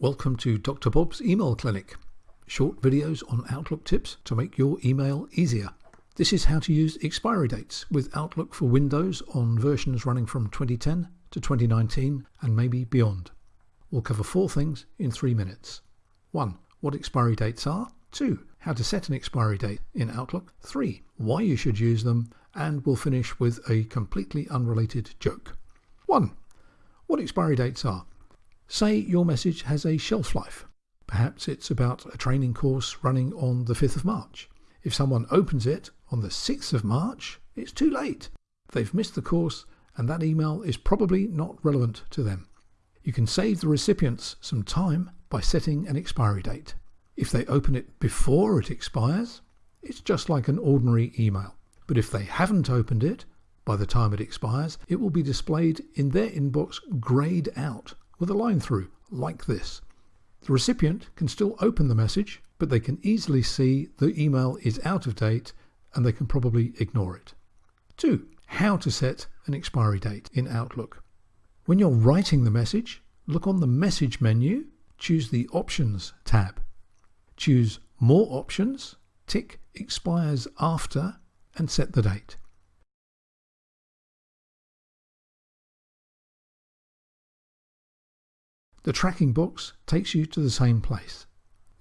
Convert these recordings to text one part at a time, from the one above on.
Welcome to Dr. Bob's Email Clinic. Short videos on Outlook tips to make your email easier. This is how to use expiry dates with Outlook for Windows on versions running from 2010 to 2019 and maybe beyond. We'll cover four things in three minutes. 1. What expiry dates are. 2. How to set an expiry date in Outlook. 3. Why you should use them. And we'll finish with a completely unrelated joke. 1. What expiry dates are. Say your message has a shelf life. Perhaps it's about a training course running on the 5th of March. If someone opens it on the 6th of March, it's too late. They've missed the course and that email is probably not relevant to them. You can save the recipients some time by setting an expiry date. If they open it before it expires, it's just like an ordinary email. But if they haven't opened it by the time it expires, it will be displayed in their inbox grayed out with a line through, like this. The recipient can still open the message, but they can easily see the email is out of date and they can probably ignore it. 2. How to set an expiry date in Outlook. When you're writing the message, look on the Message menu, choose the Options tab. Choose More Options, tick Expires After and set the date. The tracking box takes you to the same place.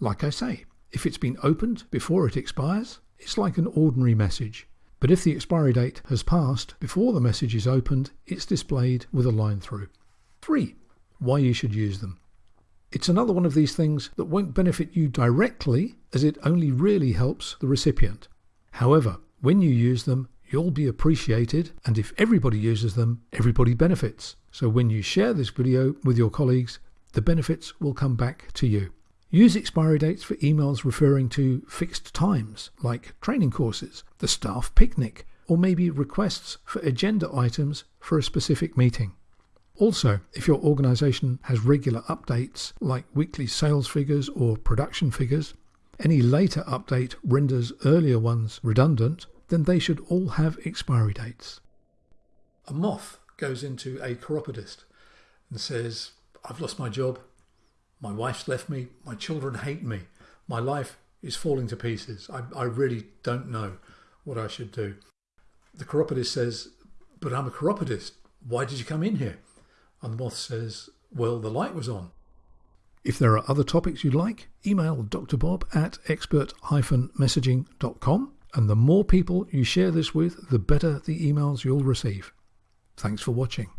Like I say, if it's been opened before it expires, it's like an ordinary message. But if the expiry date has passed before the message is opened, it's displayed with a line through. 3. Why you should use them. It's another one of these things that won't benefit you directly as it only really helps the recipient. However, when you use them, you'll be appreciated and if everybody uses them, everybody benefits. So when you share this video with your colleagues, the benefits will come back to you. Use expiry dates for emails referring to fixed times, like training courses, the staff picnic, or maybe requests for agenda items for a specific meeting. Also, if your organization has regular updates like weekly sales figures or production figures, any later update renders earlier ones redundant, then they should all have expiry dates. A moth goes into a chiropodist and says, I've lost my job. My wife's left me. My children hate me. My life is falling to pieces. I, I really don't know what I should do. The chiropodist says, But I'm a chiropodist. Why did you come in here? And the moth says, Well, the light was on. If there are other topics you'd like, email drbob at expert-messaging.com. And the more people you share this with, the better the emails you'll receive. Thanks for watching.